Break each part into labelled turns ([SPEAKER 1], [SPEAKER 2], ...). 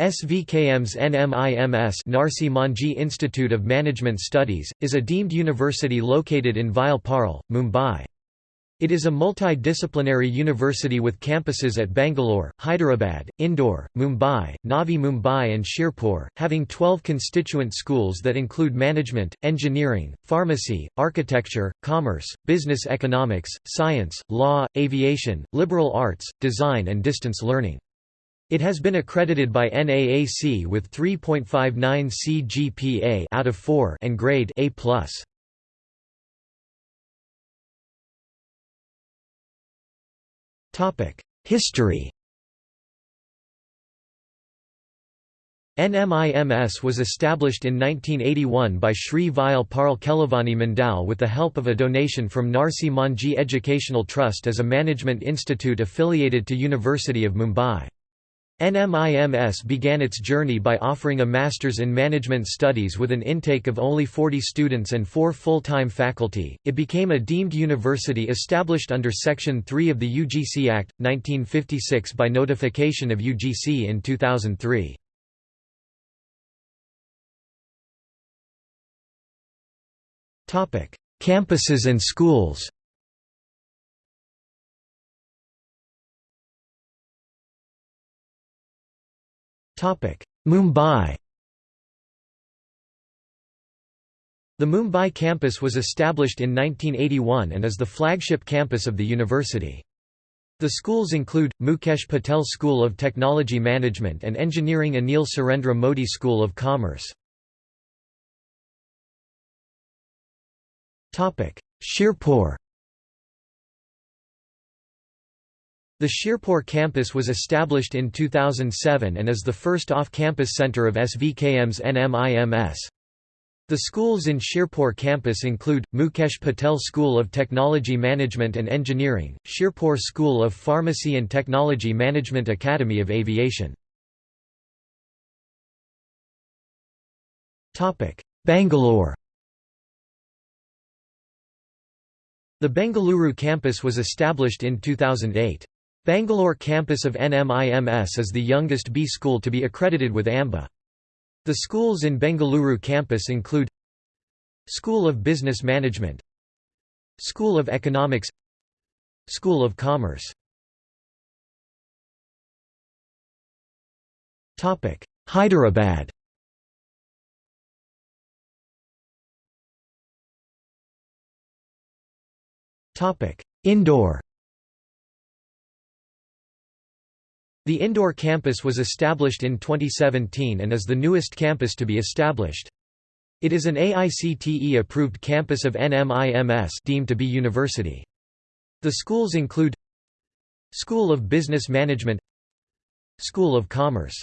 [SPEAKER 1] SVKM's NMIMS Narsee Monjee Institute of Management Studies, is a deemed university located in Vile Parle, Mumbai. It is a multidisciplinary university with campuses at Bangalore, Hyderabad, Indore, Mumbai, Navi Mumbai and Shirpur, having 12 constituent schools that include management, engineering, pharmacy, architecture, commerce, business economics, science, law, aviation, liberal arts, design and distance learning. It has been accredited by NAAC with 3.59 CGPA out of 4 and grade A+. Topic: History. NMIMS was established in 1981 by Sri Vile Parle Kelavani Mandal with the help of a donation from Narsee Monjee Educational Trust as a management institute affiliated to University of Mumbai. NMIMS began its journey by offering a Master's in Management Studies with an intake of only 40 students and four full-time faculty. It became a deemed university established under Section 3 of the UGC Act, 1956 by notification of UGC in 2003. Campuses and schools Mumbai The Mumbai campus was established in 1981 and is the flagship campus of the university. The schools include, Mukesh Patel School of Technology Management and Engineering Anil Surendra Modi School of Commerce. Shirpur The Shirpur campus was established in 2007 and is the first off-campus center of SVKM's NMIMS. The schools in Shirpur campus include, Mukesh Patel School of Technology Management and Engineering, Shirpur School of Pharmacy and Technology Management Academy of Aviation. Bangalore The Bengaluru campus was established in 2008. Bangalore campus of NMIMS is the youngest B school to be accredited with AMBA. The schools in Bengaluru campus include School of Business Management School of Economics School of Commerce. Hyderabad. Indore The Indore campus was established in 2017 and is the newest campus to be established. It is an AICTE-approved campus of NMIMS deemed to be university. The schools include School of Business Management School of Commerce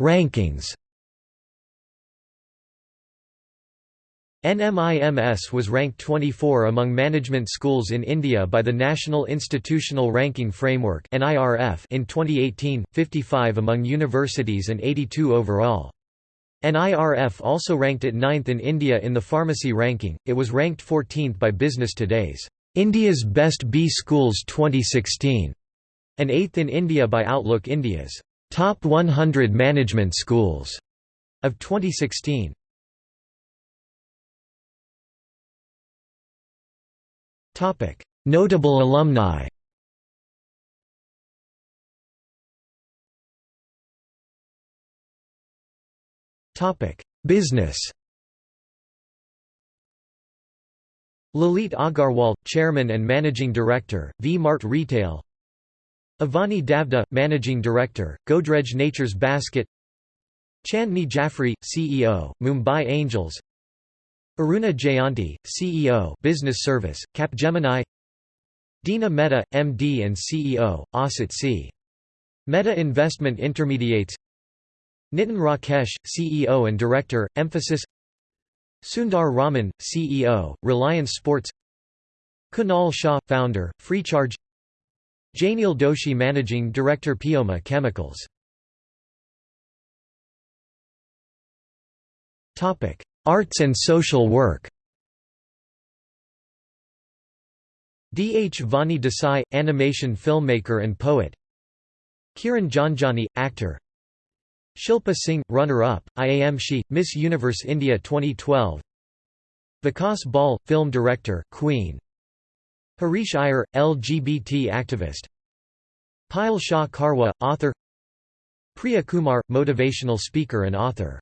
[SPEAKER 1] Rankings NMIMS was ranked 24 among management schools in India by the National Institutional Ranking Framework in 2018, 55 among universities and 82 overall. NIRF also ranked it 9th in India in the pharmacy ranking, it was ranked 14th by Business Today's India's Best B Schools 2016, and 8th in India by Outlook India's Top 100 Management Schools of 2016. Topic: Notable alumni. Topic: Business. Lalit Agarwal, Chairman and Managing Director, V-Mart Retail. Avani Davda, Managing Director, Godrej Nature's Basket. Chandni Jaffrey, CEO, Mumbai Angels Aruna Jayanti, CEO Business Service, Capgemini. Dina Mehta, MD and CEO, Asit C. Mehta Investment Intermediates. Nitin Rakesh, CEO and Director, Mphasis. Sundar Raman, CEO, Reliance Sports. Kunal Shah, Founder, Freecharge Janil Doshi Managing Director Pioma Chemicals Arts and social work. Dhvani Desai, animation filmmaker and poet. Kiran Janjani, actor. Shilpa Singh, runner-up, IAM She, Miss Universe India 2012 Vikas Bahl, film director, Queen. Harish Iyer, LGBT activist. Payal Shah Karwa, author. Priya Kumar, motivational speaker and author